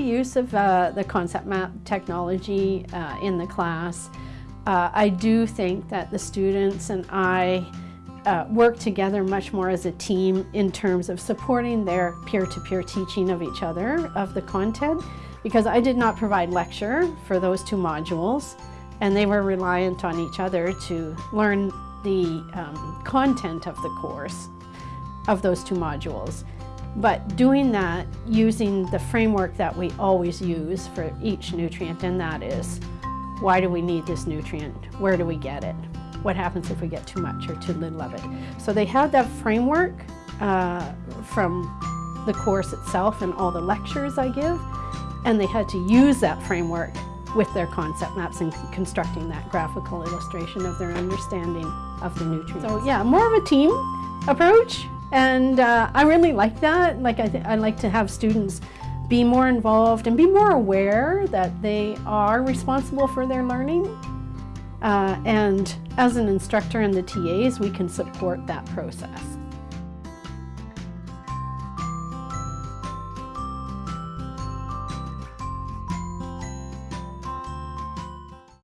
use of uh, the concept map technology uh, in the class. Uh, I do think that the students and I uh, work together much more as a team in terms of supporting their peer-to-peer -peer teaching of each other, of the content, because I did not provide lecture for those two modules, and they were reliant on each other to learn the um, content of the course of those two modules. But doing that using the framework that we always use for each nutrient, and that is, why do we need this nutrient? Where do we get it? What happens if we get too much or too little of it? So they had that framework uh, from the course itself and all the lectures I give, and they had to use that framework with their concept maps and constructing that graphical illustration of their understanding of the nutrients. So yeah, more of a team approach and uh, I really like that. Like I, I like to have students be more involved and be more aware that they are responsible for their learning. Uh, and as an instructor and the TAs, we can support that process.